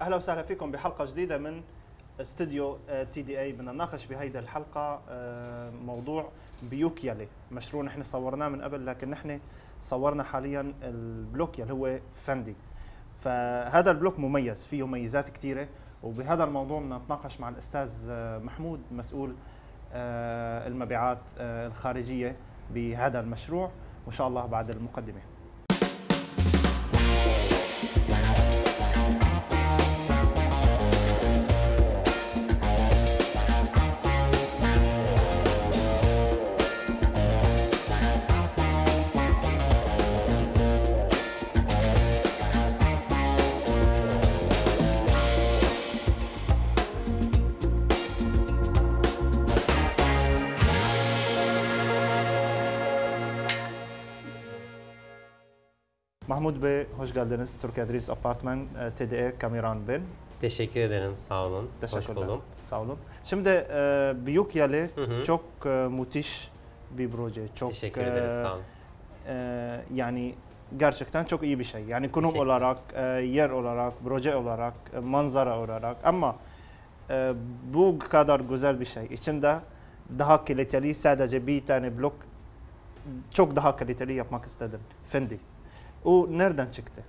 أهلا وسهلا فيكم بحلقة جديدة من استوديو تي دي اي بدنا نناقش بهيدي الحلقة آه، موضوع بيوكيالي مشروع نحن صورناه من قبل لكن نحن صورنا حاليا البلوك يلي هو فندي. فهذا البلوك مميز فيه ميزات كثيره وبهذا الموضوع بدنا نتناقش مع الأستاذ آه، محمود مسؤول آه، المبيعات الخارجية بهذا المشروع وإن شاء الله بعد المقدمة. Mahmut Bey, hoş geldiniz. Türkiye Drives Apartman, e, TDE Kamiran ben. Teşekkür ederim. Sağ olun. Hoş Teşekkürler. buldum. Sağ olun. Şimdi e, Büyük Yali Hı hı. çok e, müthiş bir proje. Çok Teşekkür e, ederiz. Sağ olun. e, yani gerçekten çok iyi bir şey. Yani konum olarak, e, yer olarak, proje olarak, e, manzara olarak ama e, bu kadar güzel bir şey. İçinde daha kaliteli sadece bir tane blok çok daha kaliteli yapmak istedim. Fendi. O nereden çıktı?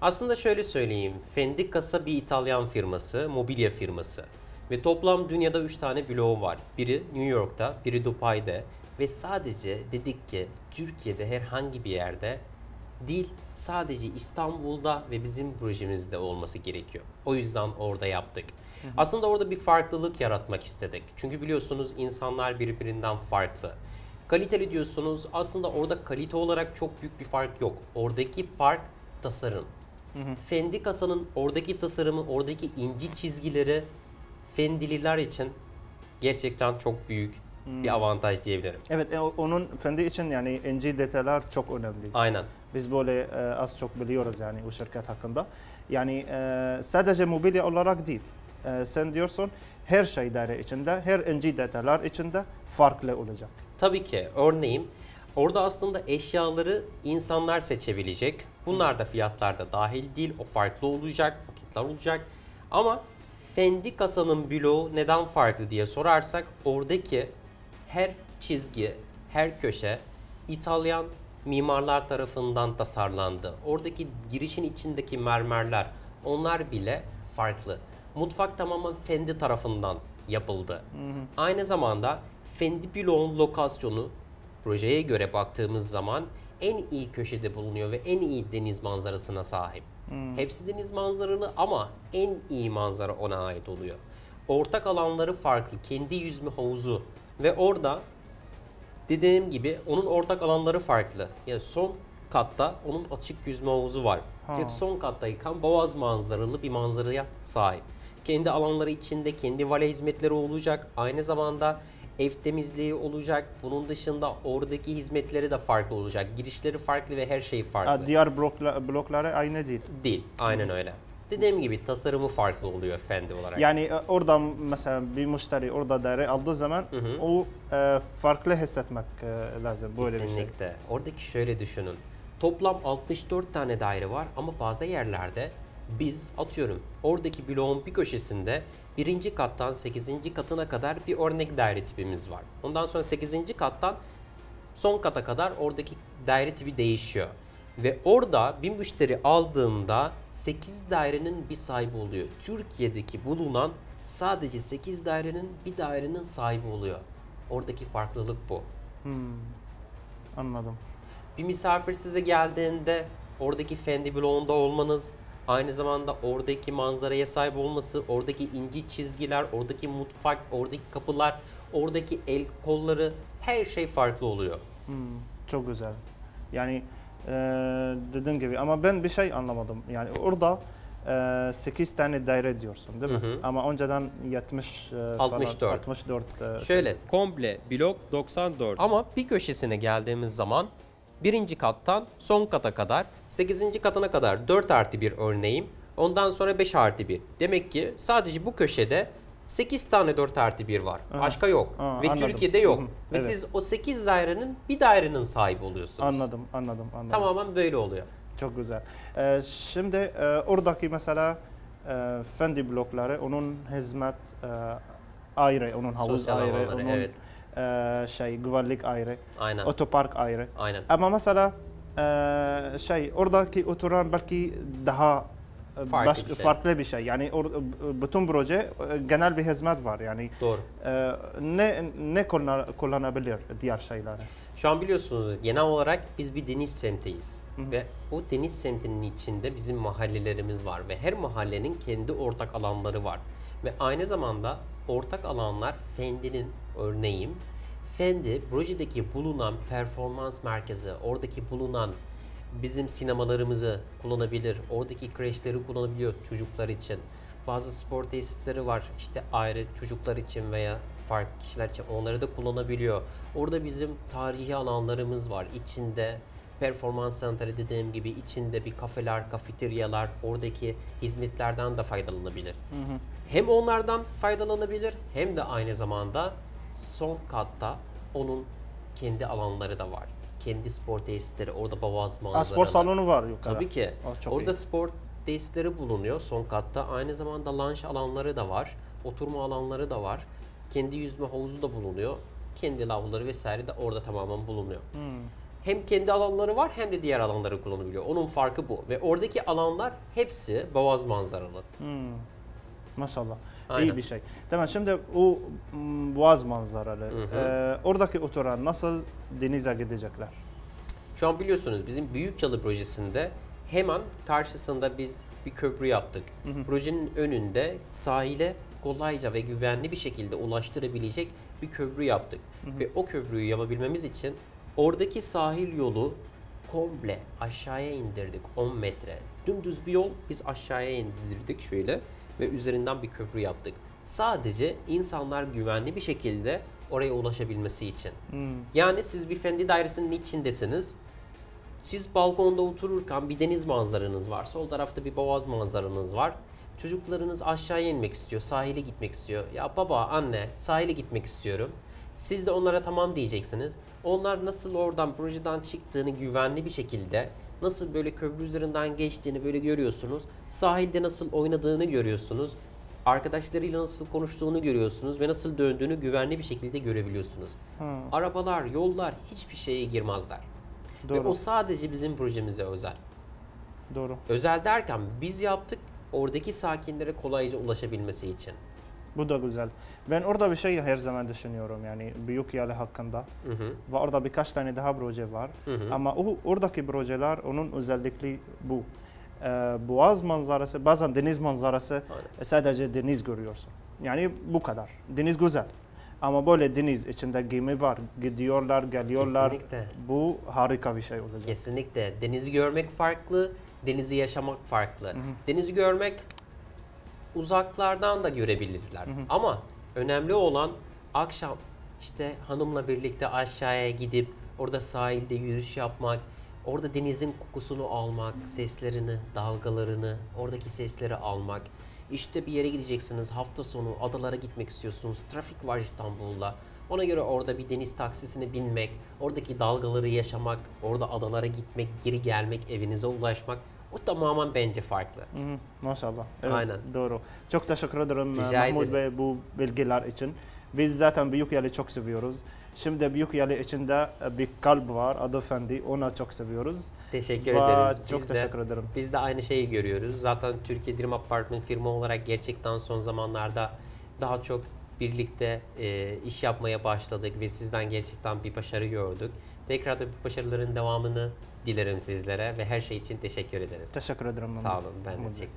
Aslında şöyle söyleyeyim. Fendi Casa bir İtalyan firması, mobilya firması. Ve toplam dünyada 3 tane bloğu var. Biri New York'ta, biri Dubai'de. Ve sadece dedik ki Türkiye'de herhangi bir yerde değil sadece İstanbul'da ve bizim projemizde olması gerekiyor. O yüzden orada yaptık. Aslında orada bir farklılık yaratmak istedik. Çünkü biliyorsunuz insanlar birbirinden farklı. Kaliteli diyorsunuz aslında orada kalite olarak çok büyük bir fark yok. Oradaki fark tasarım. Fendi kasanın oradaki tasarımı, oradaki inci çizgileri Fendililer için gerçekten çok büyük bir avantaj diyebilirim. Evet, e, onun Fendi için yani ince detaylar çok önemli. Aynen. Biz böyle e, az çok biliyoruz yani o şirket hakkında. Yani e, sadece mobilya olarak değil. E, sen diyorsun her şey daire içinde, her ince detaylar içinde farklı olacak. Tabii ki örneğin orada aslında eşyaları insanlar seçebilecek. Bunlar da fiyatlarda dahil değil. O farklı olacak, paketler olacak. Ama Fendi kasanın bloğu neden farklı diye sorarsak oradaki her çizgi, her köşe İtalyan mimarlar tarafından tasarlandı. Oradaki girişin içindeki mermerler onlar bile farklı. Mutfak tamamen Fendi tarafından yapıldı. Aynı zamanda Fendi bloğun lokasyonu projeye göre baktığımız zaman en iyi köşede bulunuyor ve en iyi deniz manzarasına sahip. Hepsi deniz manzaralı ama en iyi manzara ona ait oluyor. Ortak alanları farklı, kendi yüzme havuzu ve orada dediğim gibi onun ortak alanları farklı. Yani son katta onun açık yüzme havuzu var. Ha. Direkt son kattayken boğaz manzaralı bir manzaraya sahip. Kendi alanları içinde kendi vale hizmetleri olacak. Aynı zamanda ev temizliği olacak. Bunun dışında oradaki hizmetleri de farklı olacak. Girişleri farklı ve her şey farklı. Ha, diğer blokla, blokları aynı değil. Değil. Aynen öyle. Dediğim gibi tasarımı farklı oluyor Fendi olarak. Yani e, orada mesela bir müşteri orada daire aldığı zaman o e, farklı hissetmek e, lazım böyle bir şey. Kesinlikle. Oradaki şöyle düşünün. Toplam 64 tane daire var ama bazı yerlerde biz atıyorum oradaki bloğun bir köşesinde birinci kattan 8. katına kadar bir örnek daire tipimiz var. Ondan sonra 8. kattan son kata kadar oradaki daire tipi değişiyor. Ve orada bir müşteri aldığında 8 dairenin bir sahibi oluyor. Türkiye'deki bulunan sadece 8 dairenin bir dairenin sahibi oluyor. Oradaki farklılık bu. Anladım. Bir misafir size geldiğinde oradaki Fendi bloğunda olmanız, aynı zamanda oradaki manzaraya sahip olması, oradaki inci çizgiler, oradaki mutfak, oradaki kapılar, oradaki el kolları her şey farklı oluyor. Hmm, çok güzel. Yani e, dediğim gibi ama ben bir şey anlamadım. Yani orada e, 8 tane daire diyorsun değil mi? Hı hı. Ama önceden 70 e, falan, 64. 64 e, Şöyle Komple blok 94. ama bir köşesine geldiğimiz zaman birinci kattan son kata kadar 8. katına kadar 4 artı bir örneğim. Ondan sonra 5 artı 1. Demek ki sadece bu köşede 8 tane 4 artı 1 var. Aha. Başka yok. Aa, Ve anladım. Türkiye'de yok. Hı hı, Ve evet. siz o 8 dairenin bir dairenin sahibi oluyorsunuz. Anladım, anladım, anladım. Tamamen böyle oluyor. Çok güzel. E, şimdi e, oradaki mesela e, fendi blokları onun hizmet e, ayrı, onun havuz Sosyal ayrı, alanları, onun evet. E, şey güvenlik ayrı, Aynen. otopark ayrı. Aynen. Ama mesela e, şey oradaki oturan belki daha e, Farklı baş- bir şey. farklı bir şey. Yani or, bütün proje e, genel bir hizmet var. Yani Doğru. e, ne ne kullan- kullanabilir diğer şeyleri? Şu an biliyorsunuz genel olarak biz bir deniz semtiyiz. Hı hı. Ve o deniz semtinin içinde bizim mahallelerimiz var. Ve her mahallenin kendi ortak alanları var. Ve aynı zamanda ortak alanlar Fendi'nin örneğim. Fendi projedeki bulunan performans merkezi, oradaki bulunan bizim sinemalarımızı kullanabilir, oradaki kreşleri kullanabiliyor çocuklar için. Bazı spor tesisleri var işte ayrı çocuklar için veya farklı kişiler için onları da kullanabiliyor. Orada bizim tarihi alanlarımız var. İçinde performans center dediğim gibi içinde bir kafeler, kafeteryalar, oradaki hizmetlerden de faydalanabilir. Hem onlardan faydalanabilir hem de aynı zamanda son katta onun kendi alanları da var. Kendi spor tesisleri, orada boğaz Ha, manzaralı. spor salonu var yukarı. Tabii ki. Aa, çok Orada iyi. spor tesisleri bulunuyor son katta. Aynı zamanda lunch alanları da var. Oturma alanları da var. Kendi yüzme havuzu da bulunuyor. Kendi lavları vesaire de orada tamamen bulunuyor. Hmm. Hem kendi alanları var hem de diğer alanları kullanabiliyor. Onun farkı bu. Ve oradaki alanlar hepsi boğaz manzaralı. Hmm. Maşallah. Aynen. İyi bir şey. Tamam şimdi o mm, boğaz manzaralı. hı. e, oradaki oturan nasıl denize gidecekler? Şu an biliyorsunuz bizim Büyük Yalı projesinde hemen karşısında biz bir köprü yaptık. Projenin önünde sahile kolayca ve güvenli bir şekilde ulaştırabilecek bir köprü yaptık. Ve o köprüyü yapabilmemiz için oradaki sahil yolu komple aşağıya indirdik 10 metre. Dümdüz bir yol biz aşağıya indirdik şöyle ve üzerinden bir köprü yaptık. Sadece insanlar güvenli bir şekilde oraya ulaşabilmesi için. Hmm. Yani siz bir fendi dairesinin içindesiniz. Siz balkonda otururken bir deniz manzaranız var. Sol tarafta bir boğaz manzaranız var. Çocuklarınız aşağıya inmek istiyor, sahile gitmek istiyor. Ya baba, anne, sahile gitmek istiyorum. Siz de onlara tamam diyeceksiniz. Onlar nasıl oradan projeden çıktığını güvenli bir şekilde, nasıl böyle köprü üzerinden geçtiğini böyle görüyorsunuz. Sahilde nasıl oynadığını görüyorsunuz. Arkadaşlarıyla nasıl konuştuğunu görüyorsunuz ve nasıl döndüğünü güvenli bir şekilde görebiliyorsunuz. Ha, Arabalar, yollar hiçbir şeye girmezler. Ve doğru. o sadece bizim projemize özel. Doğru. Özel derken biz yaptık oradaki sakinlere kolayca ulaşabilmesi için. Bu da güzel. Ben orada bir şey her zaman düşünüyorum yani Büyük Yalı hakkında. Hı hı. Ve orada birkaç tane daha proje var. Hı hı. Ama o oradaki projeler onun özellikleri bu. Ee, boğaz manzarası, bazen deniz manzarası Aynen. sadece deniz görüyorsun. Yani bu kadar. Deniz güzel. Ama böyle deniz içinde gemi var. Gidiyorlar, geliyorlar. Kesinlikle. Bu harika bir şey olacak. Kesinlikle. Denizi görmek farklı, denizi yaşamak farklı. Denizi görmek uzaklardan da görebilirler. Ama önemli olan akşam işte hanımla birlikte aşağıya gidip orada sahilde yürüyüş yapmak, orada denizin kokusunu almak, seslerini, dalgalarını, oradaki sesleri almak. İşte bir yere gideceksiniz hafta sonu adalara gitmek istiyorsunuz. Trafik var İstanbul'da. Ona göre orada bir deniz taksisine binmek, oradaki dalgaları yaşamak, orada adalara gitmek, geri gelmek, evinize ulaşmak o tamamen bence farklı. Hı hı, Maşallah. Evet, Aynen. Doğru. Çok teşekkür ederim Rica Mahmut ederim. Bey bu bilgiler için. Biz zaten Büyük Yalı çok seviyoruz. Şimdi Büyük Yalı içinde bir kalp var adı Fendi. Onu çok seviyoruz. Teşekkür Ve ederiz. Çok Biz de- teşekkür ederim. Biz de aynı şeyi görüyoruz. Zaten Türkiye Dream Apartment firma olarak gerçekten son zamanlarda daha çok birlikte e, iş yapmaya başladık ve sizden gerçekten bir başarı gördük. Tekrar da bu başarıların devamını dilerim sizlere ve her şey için teşekkür ederiz. تشكر ادرم Sağ olun. Ben de محمود teşekkür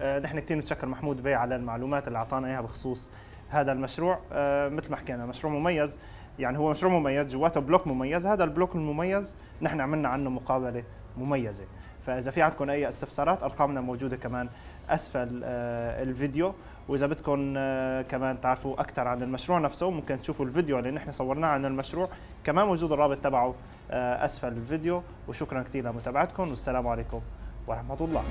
آه، نحن كثير نتشكر محمود بي على المعلومات اللي أعطانا إياها بخصوص هذا المشروع. آه، مثل ما حكينا مشروع مميز. يعني هو مشروع مميز جواته بلوك مميز. هذا البلوك المميز نحن عملنا عنه مقابلة مميزة. فإذا في عندكم أي استفسارات أرقامنا موجودة كمان أسفل آه، الفيديو. وإذا بدكم آه، كمان تعرفوا أكثر عن المشروع نفسه ممكن تشوفوا الفيديو اللي نحن صورناه عن المشروع. كمان موجود الرابط تبعه آه، أسفل الفيديو. وشكرا كثير لمتابعتكم والسلام عليكم ورحمة الله.